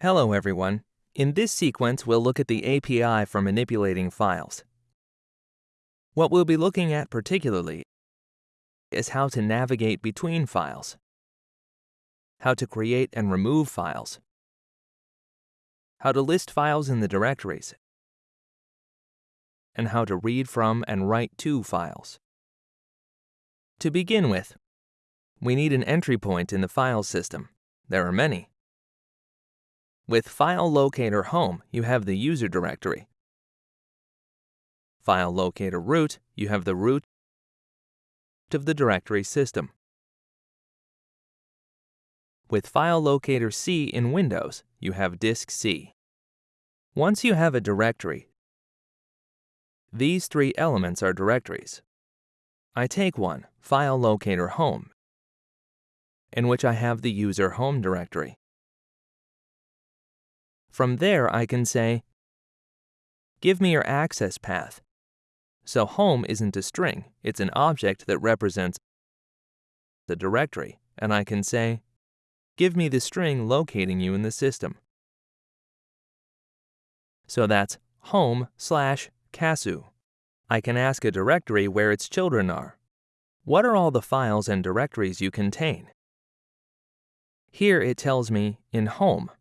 Hello everyone. In this sequence, we'll look at the API for manipulating files. What we'll be looking at particularly is how to navigate between files, how to create and remove files, how to list files in the directories, and how to read from and write to files. To begin with, we need an entry point in the file system. There are many. With File Locator Home, you have the user directory. File Locator Root, you have the root of the directory system. With File Locator C in Windows, you have Disk C. Once you have a directory, these three elements are directories. I take one, File Locator Home, in which I have the user home directory. From there, I can say, give me your access path. So home isn't a string, it's an object that represents the directory, and I can say, give me the string locating you in the system. So that's home slash casu. I can ask a directory where its children are. What are all the files and directories you contain? Here it tells me in home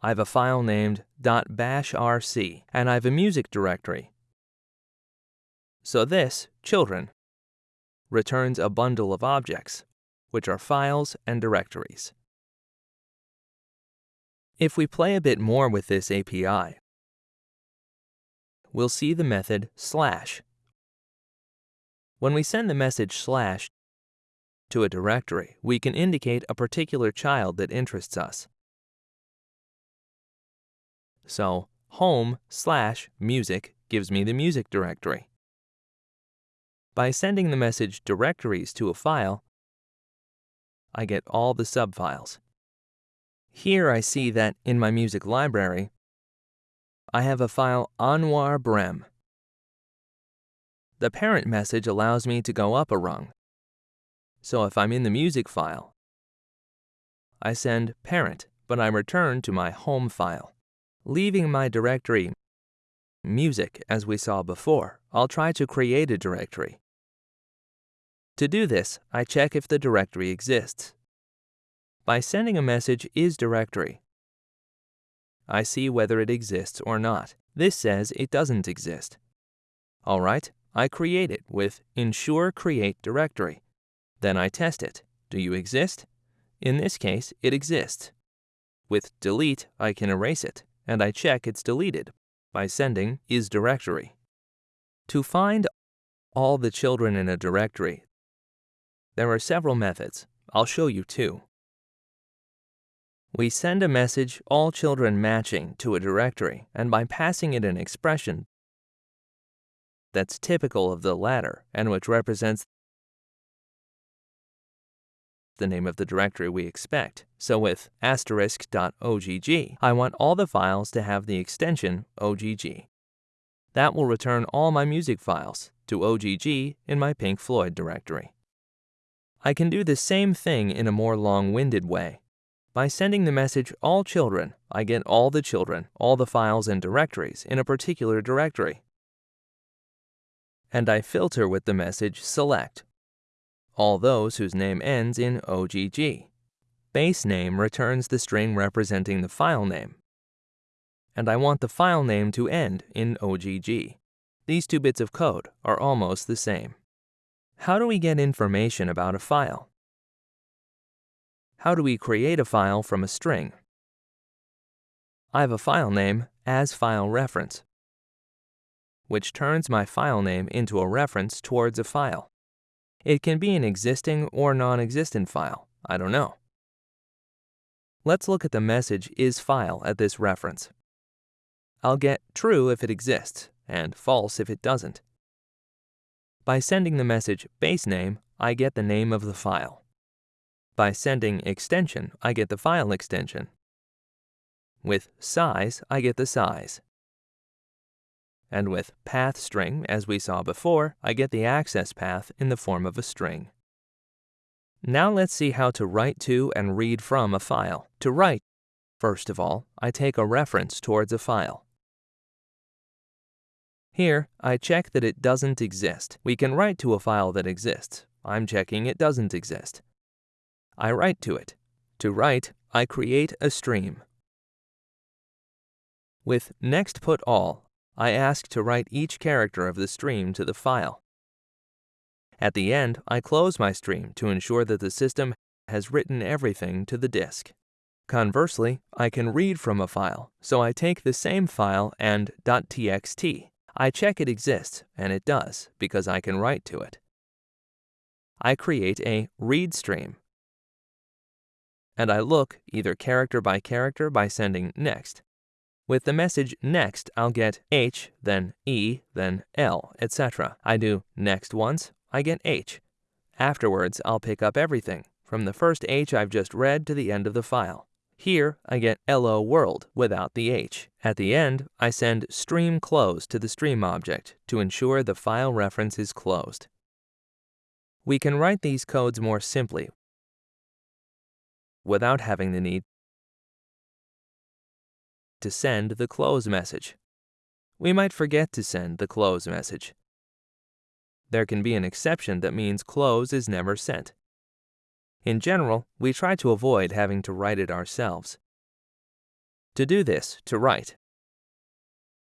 I have a file named .bashrc, and I have a music directory. So this, children, returns a bundle of objects, which are files and directories. If we play a bit more with this API, we'll see the method slash. When we send the message slash to a directory, we can indicate a particular child that interests us. So home slash music gives me the music directory. By sending the message directories to a file, I get all the subfiles. Here I see that in my music library, I have a file Anwar Brem. The parent message allows me to go up a rung. So if I'm in the music file, I send parent, but I return to my home file. Leaving my directory music as we saw before, I'll try to create a directory. To do this, I check if the directory exists. By sending a message is directory, I see whether it exists or not. This says it doesn't exist. Alright, I create it with ensure create directory. Then I test it. Do you exist? In this case, it exists. With delete, I can erase it and I check it's deleted by sending is directory. To find all the children in a directory, there are several methods. I'll show you two. We send a message all children matching to a directory, and by passing it an expression that's typical of the latter and which represents the name of the directory we expect. So with asterisk.ogg, I want all the files to have the extension OGG. That will return all my music files to OGG in my Pink Floyd directory. I can do the same thing in a more long-winded way. By sending the message all children, I get all the children, all the files and directories in a particular directory. And I filter with the message select all those whose name ends in OGG. Base name returns the string representing the file name. And I want the file name to end in OGG. These two bits of code are almost the same. How do we get information about a file? How do we create a file from a string? I have a file name as file reference, which turns my file name into a reference towards a file. It can be an existing or non-existent file, I don't know. Let's look at the message isFile at this reference. I'll get true if it exists, and false if it doesn't. By sending the message basename, I get the name of the file. By sending extension, I get the file extension. With size, I get the size. And with path string, as we saw before, I get the access path in the form of a string. Now let's see how to write to and read from a file. To write, First of all, I take a reference towards a file. Here, I check that it doesn't exist. We can write to a file that exists. I'm checking it doesn't exist. I write to it. To write, I create a stream. With next put all, I ask to write each character of the stream to the file. At the end, I close my stream to ensure that the system has written everything to the disk. Conversely, I can read from a file, so I take the same file and .txt. I check it exists, and it does, because I can write to it. I create a read stream, and I look either character by character by sending next. With the message next, I'll get H, then E, then L, etc. I do next once, I get H. Afterwards, I'll pick up everything, from the first H I've just read to the end of the file. Here, I get LO world without the H. At the end, I send stream close to the stream object to ensure the file reference is closed. We can write these codes more simply without having the need to send the close message. We might forget to send the close message. There can be an exception that means close is never sent. In general, we try to avoid having to write it ourselves. To do this, to write,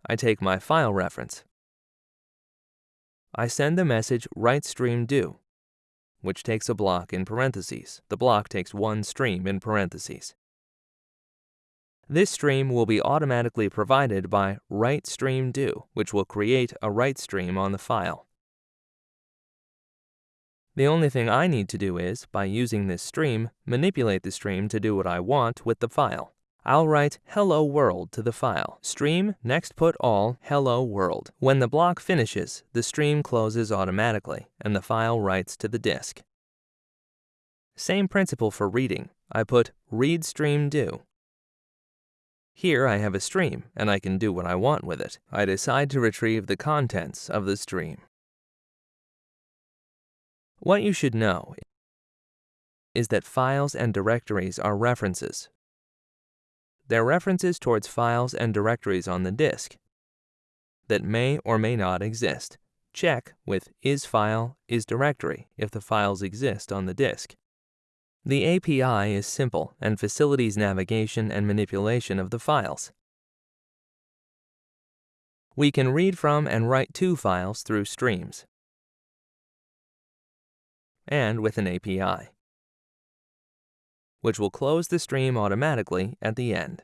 I take my file reference. I send the message write stream do, which takes a block in parentheses. The block takes one stream in parentheses. This stream will be automatically provided by write stream do, which will create a write stream on the file. The only thing I need to do is, by using this stream, manipulate the stream to do what I want with the file. I'll write hello world to the file. Stream next put all hello world. When the block finishes, the stream closes automatically and the file writes to the disk. Same principle for reading. I put read stream do. Here I have a stream and I can do what I want with it. I decide to retrieve the contents of the stream. What you should know is that files and directories are references. They're references towards files and directories on the disk that may or may not exist. Check with isFile, isDirectory if the files exist on the disk. The API is simple and facilitates navigation and manipulation of the files. We can read from and write to files through streams and with an API, which will close the stream automatically at the end.